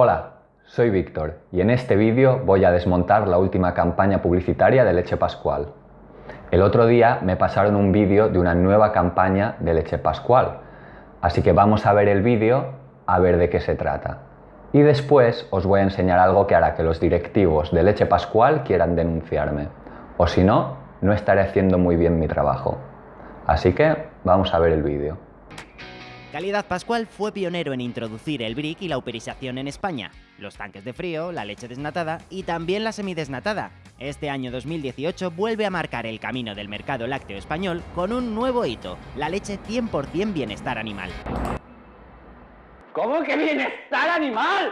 Hola, soy Víctor y en este vídeo voy a desmontar la última campaña publicitaria de Leche Pascual. El otro día me pasaron un vídeo de una nueva campaña de Leche Pascual, así que vamos a ver el vídeo a ver de qué se trata. Y después os voy a enseñar algo que hará que los directivos de Leche Pascual quieran denunciarme, o si no, no estaré haciendo muy bien mi trabajo. Así que vamos a ver el vídeo. Calidad Pascual fue pionero en introducir el brick y la uperización en España, los tanques de frío, la leche desnatada y también la semidesnatada. Este año 2018 vuelve a marcar el camino del mercado lácteo español con un nuevo hito, la leche 100% bienestar animal. ¿Cómo que bienestar animal?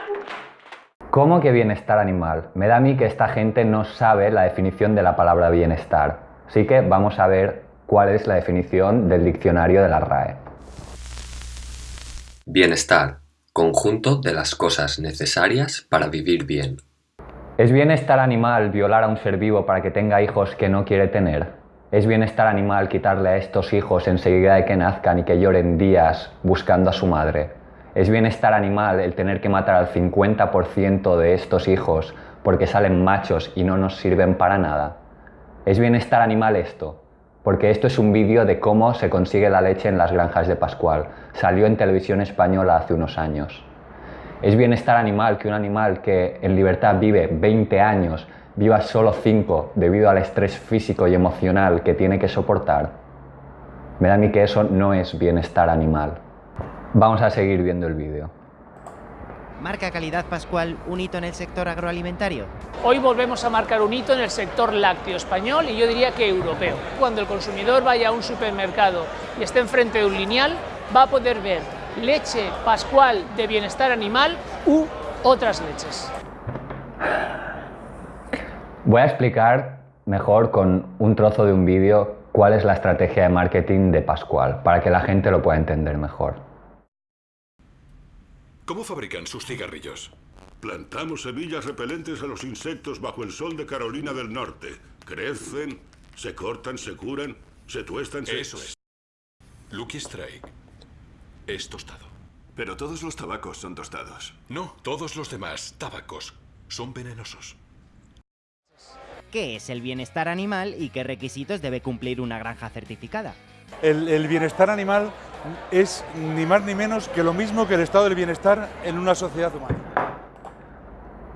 ¿Cómo que bienestar animal? Me da a mí que esta gente no sabe la definición de la palabra bienestar. Así que vamos a ver cuál es la definición del diccionario de la RAE. Bienestar, conjunto de las cosas necesarias para vivir bien. ¿Es bienestar animal violar a un ser vivo para que tenga hijos que no quiere tener? ¿Es bienestar animal quitarle a estos hijos enseguida de que nazcan y que lloren días buscando a su madre? ¿Es bienestar animal el tener que matar al 50% de estos hijos porque salen machos y no nos sirven para nada? ¿Es bienestar animal esto? Porque esto es un vídeo de cómo se consigue la leche en las granjas de Pascual. Salió en televisión española hace unos años. ¿Es bienestar animal que un animal que en libertad vive 20 años viva solo 5 debido al estrés físico y emocional que tiene que soportar? Me da a mí que eso no es bienestar animal. Vamos a seguir viendo el vídeo. ¿Marca Calidad Pascual un hito en el sector agroalimentario? Hoy volvemos a marcar un hito en el sector lácteo español y yo diría que europeo. Cuando el consumidor vaya a un supermercado y esté enfrente de un lineal, va a poder ver leche Pascual de bienestar animal u otras leches. Voy a explicar mejor con un trozo de un vídeo cuál es la estrategia de marketing de Pascual, para que la gente lo pueda entender mejor. ¿Cómo fabrican sus cigarrillos? Plantamos semillas repelentes a los insectos bajo el sol de Carolina del Norte. Crecen, se cortan, se curan, se tuestan, se... Eso es. Lucky Strike es tostado. Pero todos los tabacos son tostados. No, todos los demás tabacos son venenosos. ¿Qué es el bienestar animal y qué requisitos debe cumplir una granja certificada? El, el, bienestar animal es ni más ni menos que lo mismo que el estado del bienestar en una sociedad humana.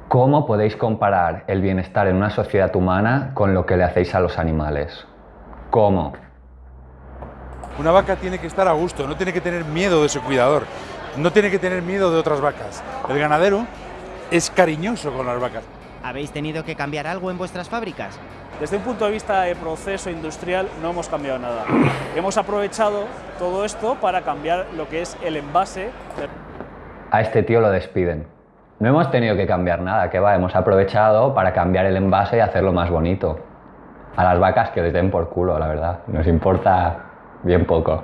¿Cómo podéis comparar el bienestar en una sociedad humana con lo que le hacéis a los animales? ¿Cómo? Una vaca tiene que estar a gusto, no tiene que tener miedo de su cuidador, no tiene que tener miedo de otras vacas. El ganadero es cariñoso con las vacas. ¿Habéis tenido que cambiar algo en vuestras fábricas? Desde un punto de vista de proceso industrial no hemos cambiado nada. hemos aprovechado todo esto para cambiar lo que es el envase. A este tío lo despiden. No hemos tenido que cambiar nada, que va, hemos aprovechado para cambiar el envase y hacerlo más bonito. A las vacas que les den por culo, la verdad. Nos importa bien poco.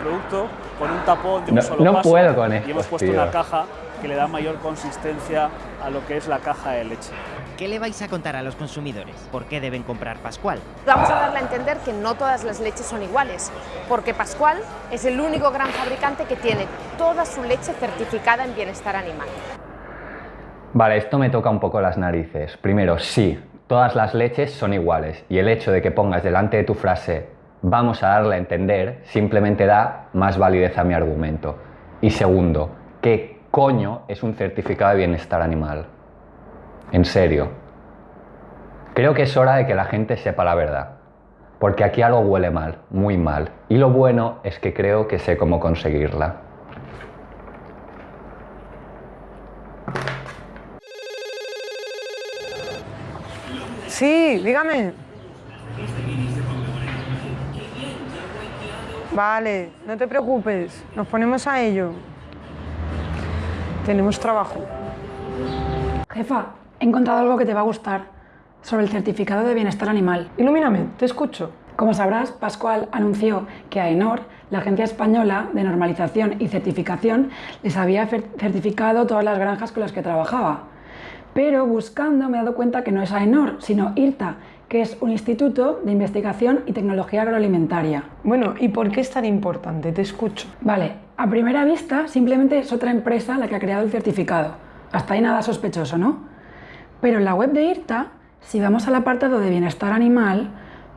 Producto con un tapón de un no, solo no paso puedo con esto, y hemos puesto tío. una caja que le da mayor consistencia a lo que es la caja de leche. ¿Qué le vais a contar a los consumidores? ¿Por qué deben comprar Pascual? Vamos a darle a entender que no todas las leches son iguales, porque Pascual es el único gran fabricante que tiene toda su leche certificada en bienestar animal. Vale, esto me toca un poco las narices. Primero, sí, todas las leches son iguales y el hecho de que pongas delante de tu frase vamos a darle a entender simplemente da más validez a mi argumento. Y segundo, ¿qué coño es un certificado de bienestar animal? En serio. Creo que es hora de que la gente sepa la verdad. Porque aquí algo huele mal, muy mal. Y lo bueno es que creo que sé cómo conseguirla. Sí, dígame. Vale, no te preocupes, nos ponemos a ello. Tenemos trabajo. Jefa, he encontrado algo que te va a gustar sobre el certificado de bienestar animal. Ilumíname, te escucho. Como sabrás, Pascual anunció que AENOR, la Agencia Española de Normalización y Certificación, les había certificado todas las granjas con las que trabajaba. Pero buscando me he dado cuenta que no es AENOR, sino IRTA, que es un instituto de investigación y tecnología agroalimentaria. Bueno, ¿y por qué es tan importante? Te escucho. Vale, A primera vista, simplemente es otra empresa la que ha creado el certificado. Hasta ahí nada sospechoso, ¿no? Pero en la web de IRTA, si vamos al apartado de bienestar animal,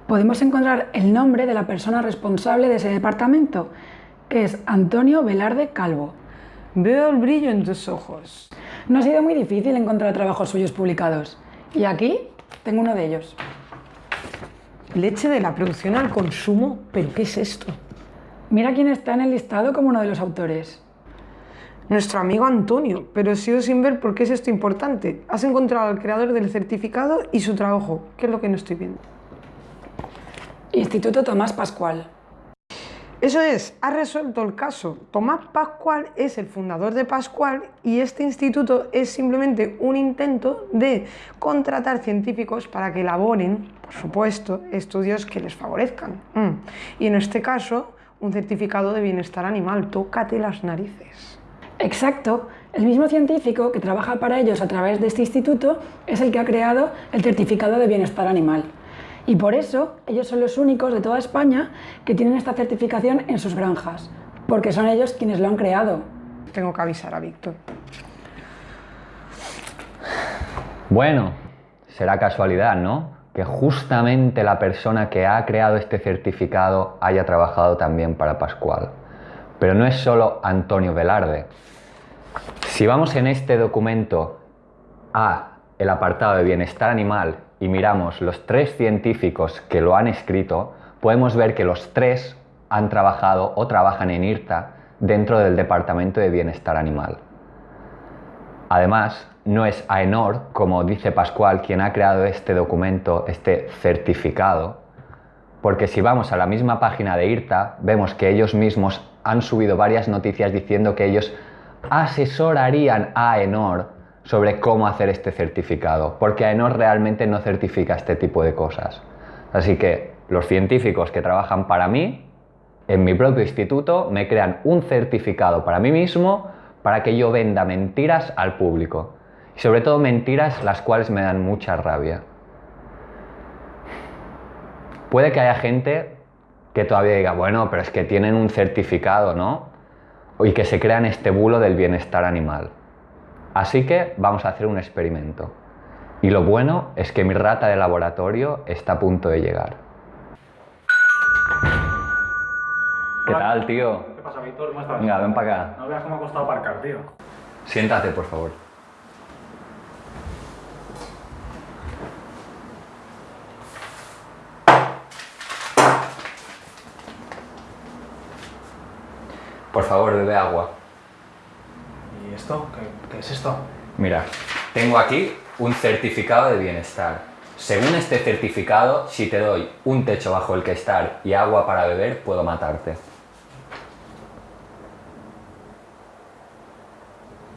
podemos encontrar el nombre de la persona responsable de ese departamento, que es Antonio Velarde Calvo. Veo el brillo en tus ojos. No ha sido muy difícil encontrar trabajos suyos publicados. Y aquí tengo uno de ellos. Leche de la producción al consumo, ¿pero qué es esto? Mira quién está en el listado como uno de los autores. Nuestro amigo Antonio, pero sigo sin ver por qué es esto importante. Has encontrado al creador del certificado y su trabajo. ¿Qué es lo que no estoy viendo? Instituto Tomás Pascual. Eso es, ha resuelto el caso. Tomás Pascual es el fundador de Pascual y este instituto es simplemente un intento de contratar científicos para que elaboren, por supuesto, estudios que les favorezcan. Mm. Y en este caso, un certificado de bienestar animal. Tócate las narices. Exacto. El mismo científico que trabaja para ellos a través de este instituto es el que ha creado el certificado de bienestar animal. Y por eso ellos son los únicos de toda España que tienen esta certificación en sus granjas, porque son ellos quienes lo han creado. Tengo que avisar a Víctor. Bueno, será casualidad, ¿no? Que justamente la persona que ha creado este certificado haya trabajado también para Pascual. Pero no es solo Antonio Velarde. Si vamos en este documento a el apartado de bienestar animal y miramos los tres científicos que lo han escrito, podemos ver que los tres han trabajado o trabajan en IRTA dentro del Departamento de Bienestar Animal. Además, no es AENOR, como dice Pascual, quien ha creado este documento, este certificado, porque si vamos a la misma página de IRTA, vemos que ellos mismos han subido varias noticias diciendo que ellos asesorarían a AENOR sobre cómo hacer este certificado, porque AENOR realmente no certifica este tipo de cosas. Así que los científicos que trabajan para mí, en mi propio instituto, me crean un certificado para mí mismo para que yo venda mentiras al público. Y sobre todo mentiras las cuales me dan mucha rabia. Puede que haya gente que todavía diga, bueno, pero es que tienen un certificado, ¿no? Y que se crean este bulo del bienestar animal. Así que vamos a hacer un experimento. Y lo bueno es que mi rata de laboratorio está a punto de llegar. ¿Qué tal, tío? ¿Qué pasa, Víctor? ¿Cómo estás? Venga, ven para acá. No veas cómo ha costado aparcar, tío. Siéntate, por favor. Por favor, bebe agua. ¿Y esto? ¿Qué, qué es esto? Mira, tengo aquí un certificado de bienestar. Según este certificado, si te doy un techo bajo el que estar y agua para beber, puedo matarte.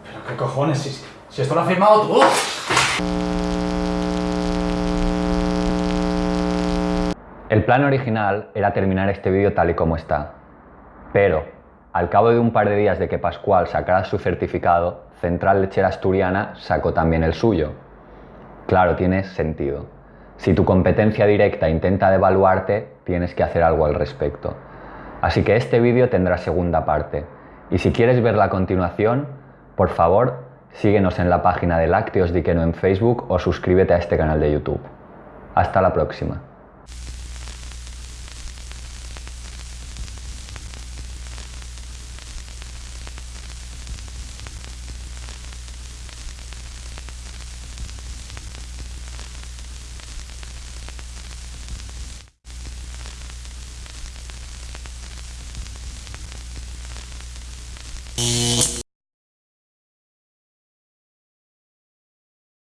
¿Pero qué cojones? Si, si esto lo has firmado tú. El plan original era terminar este vídeo tal y como está. Pero, al cabo de un par de días de que Pascual sacara su certificado, Central Lechera Asturiana sacó también el suyo. Claro, tiene sentido. Si tu competencia directa intenta devaluarte, tienes que hacer algo al respecto. Así que este vídeo tendrá segunda parte. Y si quieres ver la continuación, por favor, síguenos en la página de Lácteos Diqueno en Facebook o suscríbete a este canal de YouTube. Hasta la próxima.